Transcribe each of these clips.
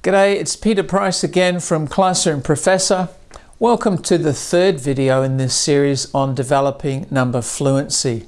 G'day, it's Peter Price again from Classroom Professor. Welcome to the third video in this series on developing number fluency.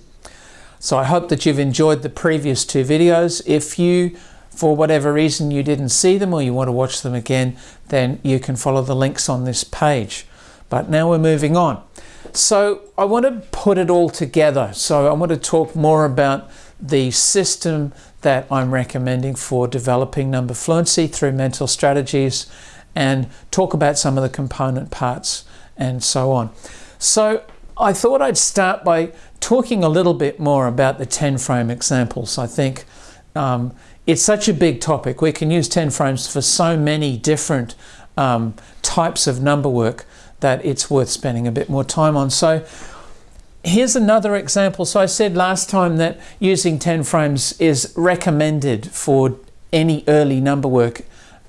So I hope that you've enjoyed the previous two videos. If you, for whatever reason, you didn't see them or you want to watch them again, then you can follow the links on this page. But now we're moving on. So I want to put it all together. So I want to talk more about the system that I'm recommending for developing number fluency through mental strategies and talk about some of the component parts and so on. So I thought I'd start by talking a little bit more about the 10 frame examples. I think um, it's such a big topic. We can use 10 frames for so many different um, types of number work that it's worth spending a bit more time on. So here's another example. So I said last time that using 10 frames is recommended for any early number work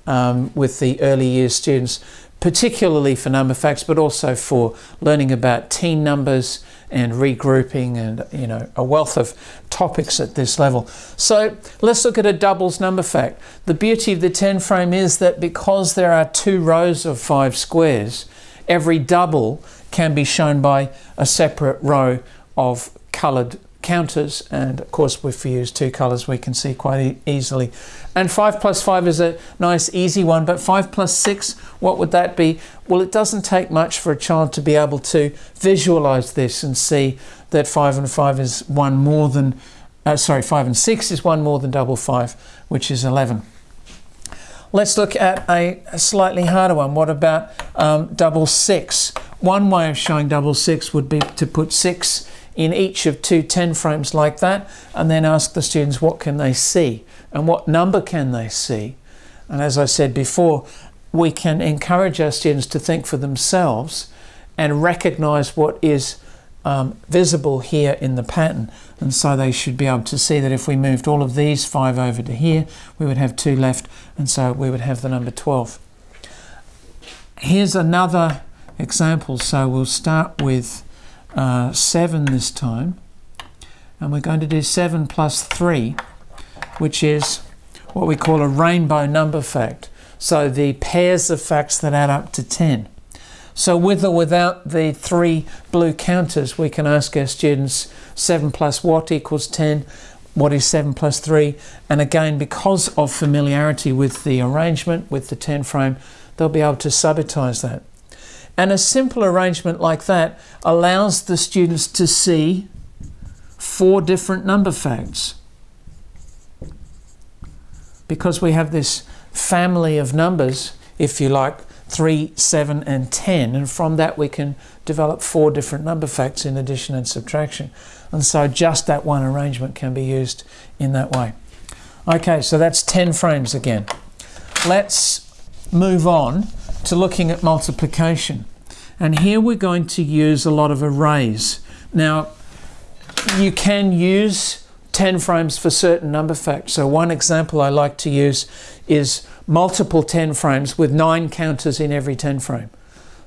um, with the early years students, particularly for number facts, but also for learning about teen numbers and regrouping and you know a wealth of topics at this level. So let's look at a doubles number fact. The beauty of the 10 frame is that because there are two rows of five squares, every double can be shown by a separate row of coloured counters and of course if we use two colours we can see quite e easily and 5 plus 5 is a nice easy one but 5 plus 6 what would that be well it doesn't take much for a child to be able to visualize this and see that 5 and 5 is one more than uh, sorry 5 and 6 is one more than double 5 which is 11 Let's look at a, slightly harder one. What about um, double six? One way of showing double six would be to put six in each of two 10 frames like that and then ask the students what can they see and what number can they see. And as I said before, we can encourage our students to think for themselves and recognize what is um, visible here in the pattern and so they should be able to see that if we moved all of these five over to here we would have two left and so we would have the number 12 here's another example. So we'll start with uh, 7 this time. And we're going to do 7 plus 3 which is what we call a rainbow number fact. So the pairs of facts that add up to 10 so with or without the three blue counters, we can ask our students 7 plus what equals 10, what is 7 plus 3, and again, because of familiarity with the arrangement, with the 10 frame, they'll be able to subitize that. And a simple arrangement like that allows the students to see four different number facts. Because we have this family of numbers, if you like, 3, 7 and 10 and from that we can develop four different number facts in addition and subtraction and so just that one arrangement can be used in that way. Okay so that's 10 frames again. Let's move on to looking at multiplication and here we're going to use a lot of arrays. Now you can use 10 frames for certain number facts so one example I like to use is multiple 10 frames with nine counters in every 10 frame.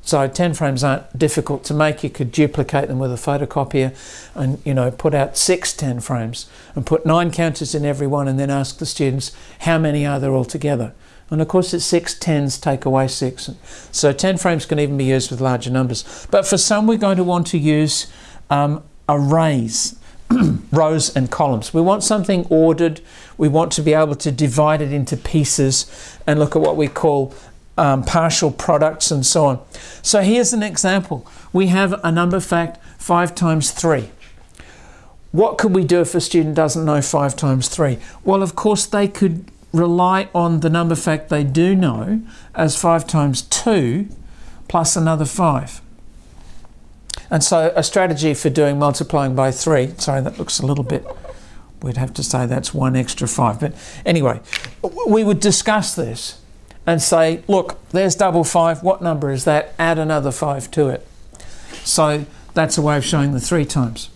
So 10 frames aren't difficult to make. You could duplicate them with a photocopier and, you know, put out six 10 frames and put nine counters in every one and then ask the students how many are there altogether. And of course, it's six tens take away six. So 10 frames can even be used with larger numbers. But for some, we're going to want to use um, arrays. rows and columns. We want something ordered. We want to be able to divide it into pieces and look at what we call um, partial products and so on. So here's an example. We have a number fact 5 times 3. What could we do if a student doesn't know 5 times 3? Well, of course, they could rely on the number fact they do know as 5 times 2 plus another 5. And so a strategy for doing multiplying by 3, sorry that looks a little bit, we'd have to say that's one extra 5. But anyway, we would discuss this and say, look, there's double five, what number is that? Add another 5 to it. So that's a way of showing the 3 times.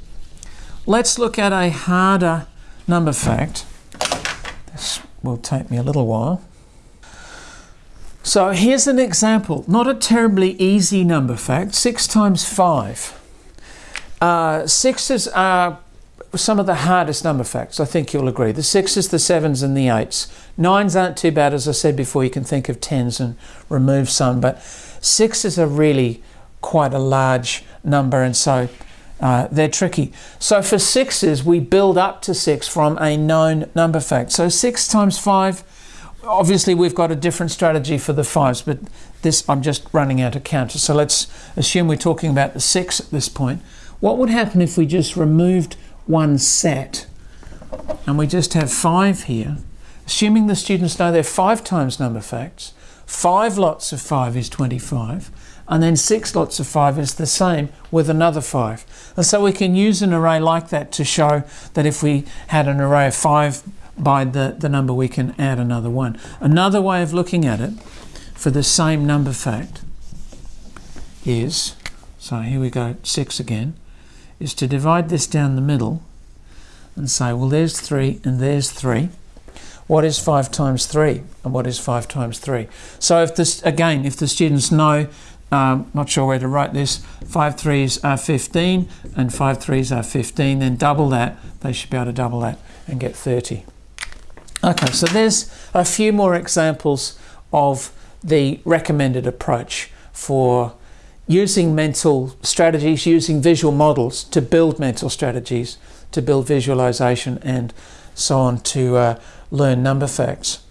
Let's look at a harder number fact. This will take me a little while. So here's an example, not a terribly easy number fact, 6 times 5. Uh, sixes are some of the hardest number facts, I think you'll agree. The sixes, the sevens, and the eights. Nines aren't too bad, as I said before, you can think of tens and remove some, but sixes are really quite a large number, and so uh, they're tricky. So for sixes, we build up to six from a known number fact. So six times five, obviously we've got a different strategy for the fives, but this I'm just running out of counters. So let's assume we're talking about the six at this point. What would happen if we just removed one set and we just have five here, assuming the students know they're five times number facts, five lots of five is 25, and then six lots of five is the same with another five. And so we can use an array like that to show that if we had an array of five by the, the number, we can add another one. Another way of looking at it for the same number fact is, so here we go, six again, is to divide this down the middle and say, well, there's three and there's three. What is five times three? And what is five times three? So if this, again, if the students know um, not sure where to write this, five threes are 15 and five threes are 15, then double that, they should be able to double that and get 30. Okay, so there's a few more examples of the recommended approach for using mental strategies, using visual models to build mental strategies, to build visualization and so on to uh, learn number facts.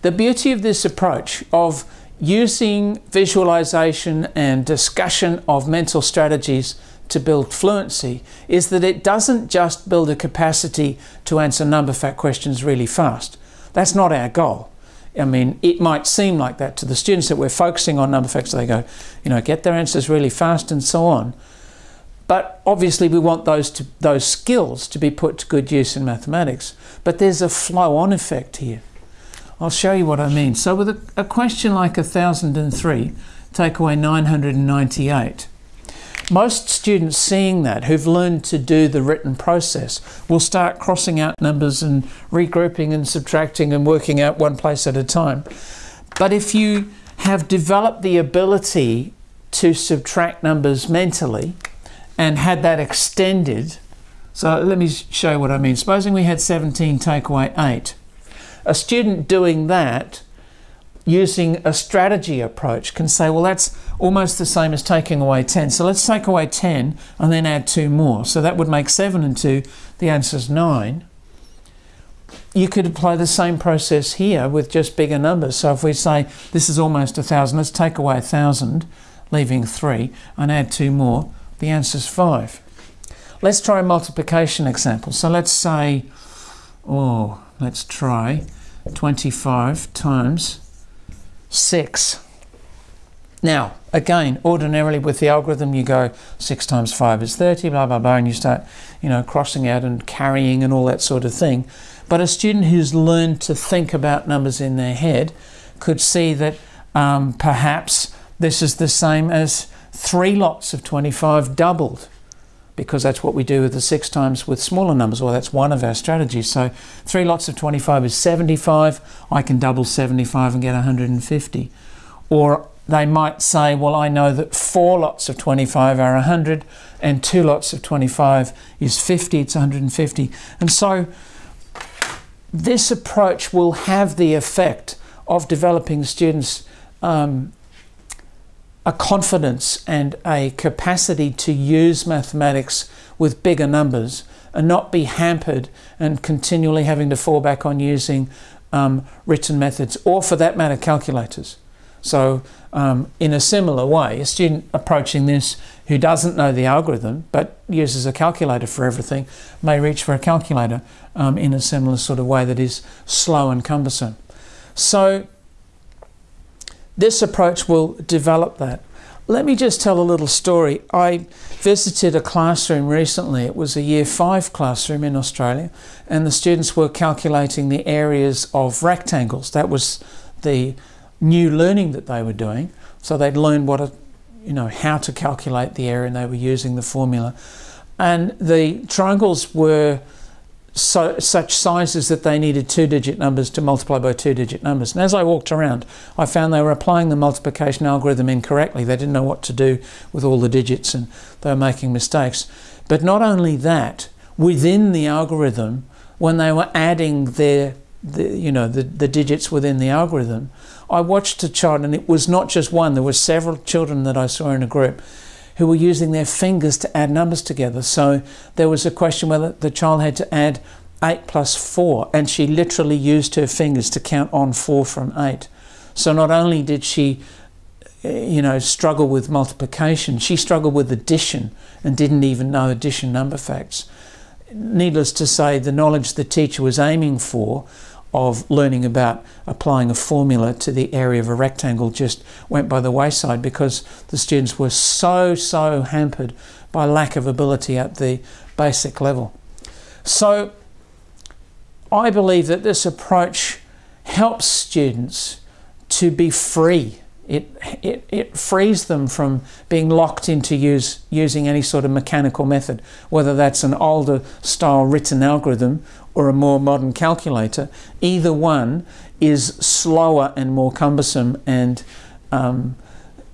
The beauty of this approach of using visualization and discussion of mental strategies to build fluency is that it doesn't just build a capacity to answer number fact questions really fast. That's not our goal. I mean, it might seem like that to the students that we're focusing on number facts. They go, you know, get their answers really fast and so on. But obviously we want those, to, those skills to be put to good use in mathematics. But there's a flow-on effect here. I'll show you what I mean. So with a, a question like 1003, take away 998, most students seeing that who've learned to do the written process will start crossing out numbers and regrouping and subtracting and working out one place at a time. But if you have developed the ability to subtract numbers mentally and had that extended, so let me show you what I mean. Supposing we had 17 take away 8 a student doing that using a strategy approach can say, well, that's almost the same as taking away 10. So let's take away 10 and then add two more. So that would make 7 and 2. The answer is 9. You could apply the same process here with just bigger numbers. So if we say this is almost a 1,000, let's take away a 1,000, leaving 3, and add two more. The answer is 5. Let's try a multiplication example. So let's say, oh, let's try 25 times 6. Now, again, ordinarily with the algorithm, you go 6 times 5 is 30, blah, blah, blah, and you start, you know, crossing out and carrying and all that sort of thing. But a student who's learned to think about numbers in their head could see that um, perhaps this is the same as three lots of 25 doubled because that's what we do with the six times with smaller numbers, or that's one of our strategies. So three lots of 25 is 75. I can double 75 and get 150. Or they might say, well, I know that four lots of 25 are 100 and two lots of 25 is 50, it's 150. And so this approach will have the effect of developing students um, a confidence and a capacity to use mathematics with bigger numbers and not be hampered and continually having to fall back on using um, written methods or for that matter calculators. So um, in a similar way, a student approaching this who doesn't know the algorithm but uses a calculator for everything may reach for a calculator um, in a similar sort of way that is slow and cumbersome. So this approach will develop that. Let me just tell a little story. I visited a classroom recently. It was a year five classroom in Australia, and the students were calculating the areas of rectangles. That was the new learning that they were doing. So they'd learned what a, you know, how to calculate the area and they were using the formula. And the triangles were so, such sizes that they needed two-digit numbers to multiply by two-digit numbers. And as I walked around, I found they were applying the multiplication algorithm incorrectly. They didn't know what to do with all the digits and they were making mistakes. But not only that, within the algorithm when they were adding their the, you know the, the digits within the algorithm I watched a child and it was not just one there were several children that I saw in a group who were using their fingers to add numbers together. So there was a question whether the child had to add 8 plus 4 and she literally used her fingers to count on 4 from 8 so not only did she eh, you know struggle with multiplication she struggled with addition and didn't even know addition number facts. Needless to say the knowledge the teacher was aiming for of learning about applying a formula to the area of a rectangle just went by the wayside because the students were so so hampered by lack of ability at the basic level. So I believe that this approach helps students to be free. It, it, it frees them from being locked into use, using any sort of mechanical method, whether that's an older style written algorithm or a more modern calculator. Either one is slower and more cumbersome and um,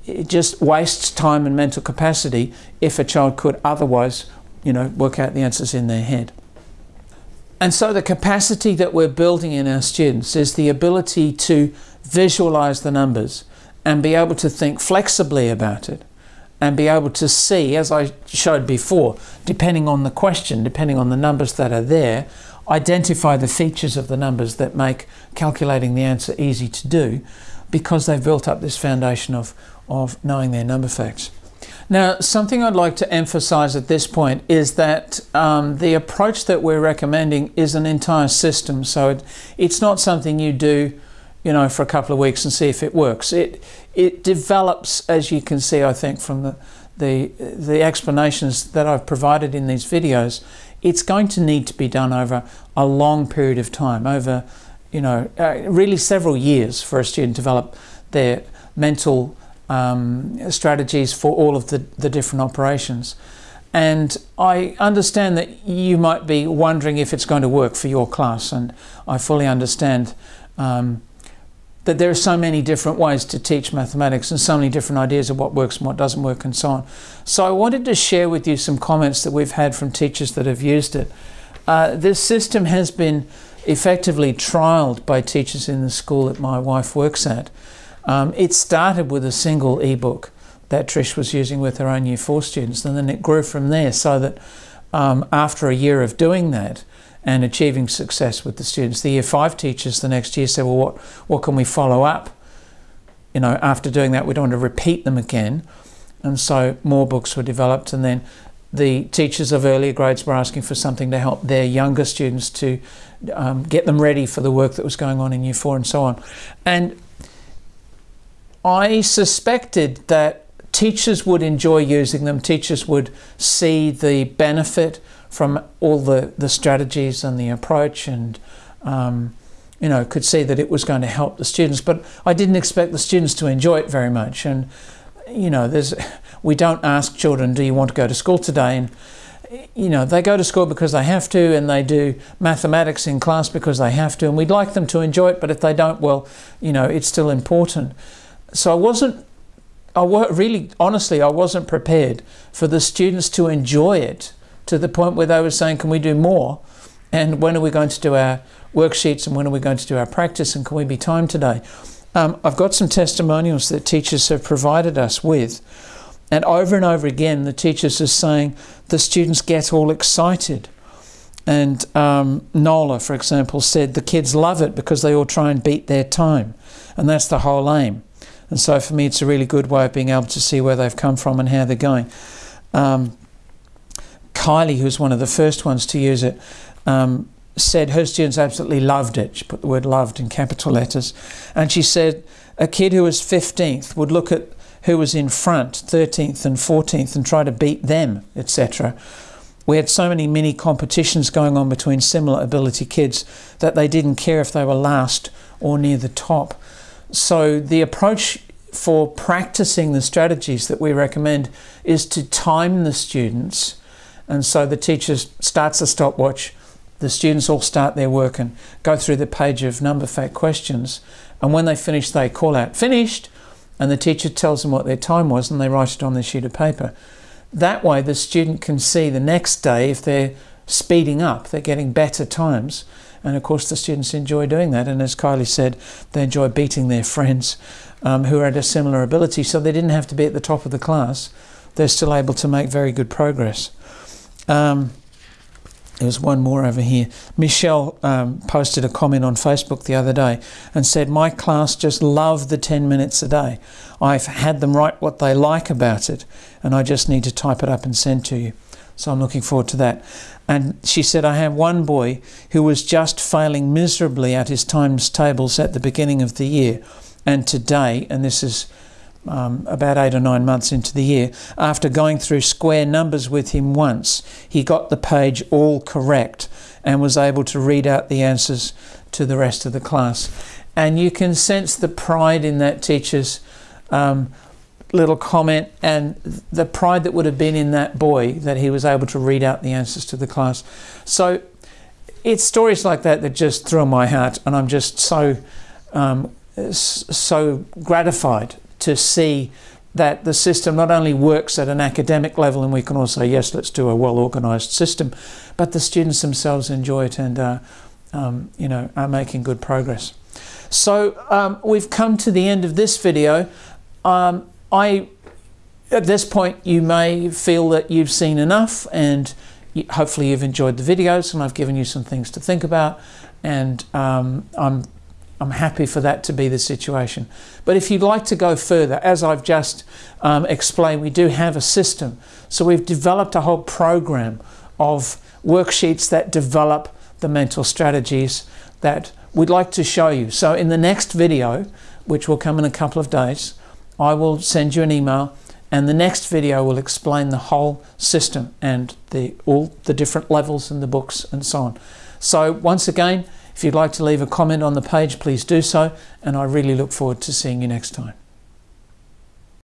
it just wastes time and mental capacity if a child could otherwise you know, work out the answers in their head. And so the capacity that we're building in our students is the ability to visualize the numbers, and be able to think flexibly about it and be able to see, as I showed before, depending on the question, depending on the numbers that are there, identify the features of the numbers that make calculating the answer easy to do because they've built up this foundation of, of knowing their number facts. Now, something I'd like to emphasize at this point is that um, the approach that we're recommending is an entire system. So it, it's not something you do you know, for a couple of weeks and see if it works. It it develops, as you can see, I think, from the the the explanations that I've provided in these videos. It's going to need to be done over a long period of time, over you know, uh, really several years for a student to develop their mental um, strategies for all of the, the different operations. And I understand that you might be wondering if it's going to work for your class, and I fully understand um, that there are so many different ways to teach mathematics and so many different ideas of what works and what doesn't work and so on. So I wanted to share with you some comments that we've had from teachers that have used it. Uh, this system has been effectively trialled by teachers in the school that my wife works at. Um, it started with a single ebook that Trish was using with her own Year 4 students and then it grew from there so that um, after a year of doing that, and achieving success with the students. The year five teachers the next year said, well, what, what can we follow up? You know, after doing that, we don't want to repeat them again. And so more books were developed and then the teachers of earlier grades were asking for something to help their younger students to um, get them ready for the work that was going on in year four and so on. And I suspected that teachers would enjoy using them, teachers would see the benefit from all the, the strategies and the approach and um, you know could see that it was going to help the students. But I didn't expect the students to enjoy it very much. And you know there's we don't ask children do you want to go to school today? And you know they go to school because they have to and they do mathematics in class because they have to and we'd like them to enjoy it but if they don't well you know it's still important. So I wasn't I really honestly I wasn't prepared for the students to enjoy it to the point where they were saying, can we do more? And when are we going to do our worksheets and when are we going to do our practice and can we be timed today? Um, I've got some testimonials that teachers have provided us with. And over and over again, the teachers are saying the students get all excited. And um, Nola, for example, said the kids love it because they all try and beat their time. And that's the whole aim. And so for me, it's a really good way of being able to see where they've come from and how they're going. Um, Kylie, who's one of the first ones to use it, um, said her students absolutely loved it. She put the word loved in capital letters. And she said a kid who was 15th would look at who was in front, 13th and 14th, and try to beat them, etc. We had so many mini competitions going on between similar ability kids that they didn't care if they were last or near the top. So the approach for practicing the strategies that we recommend is to time the students and so the teacher starts a stopwatch, the students all start their work and go through the page of number fact questions. And when they finish, they call out, finished, and the teacher tells them what their time was and they write it on their sheet of paper. That way the student can see the next day if they're speeding up, they're getting better times. And of course, the students enjoy doing that. And as Kylie said, they enjoy beating their friends um, who are at a similar ability. So they didn't have to be at the top of the class. They're still able to make very good progress. Um, there's one more over here. Michelle um, posted a comment on Facebook the other day and said, My class just love the 10 minutes a day. I've had them write what they like about it, and I just need to type it up and send to you. So I'm looking forward to that. And she said, I have one boy who was just failing miserably at his times tables at the beginning of the year. And today, and this is um, about eight or nine months into the year, after going through square numbers with him once, he got the page all correct and was able to read out the answers to the rest of the class. And you can sense the pride in that teacher's um, little comment and the pride that would have been in that boy that he was able to read out the answers to the class. So it's stories like that that just thrill my heart, and I'm just so um, so gratified to see that the system not only works at an academic level, and we can all say, yes, let's do a well organised system, but the students themselves enjoy it and uh, um, you know are making good progress. So um, we've come to the end of this video. Um, I, at this point, you may feel that you've seen enough and hopefully you've enjoyed the videos and I've given you some things to think about and um, I'm I'm happy for that to be the situation. But if you'd like to go further, as I've just um, explained, we do have a system. So we've developed a whole program of worksheets that develop the mental strategies that we'd like to show you. So in the next video, which will come in a couple of days, I will send you an email and the next video will explain the whole system and the all the different levels in the books and so on. So once again, if you'd like to leave a comment on the page, please do so, and I really look forward to seeing you next time.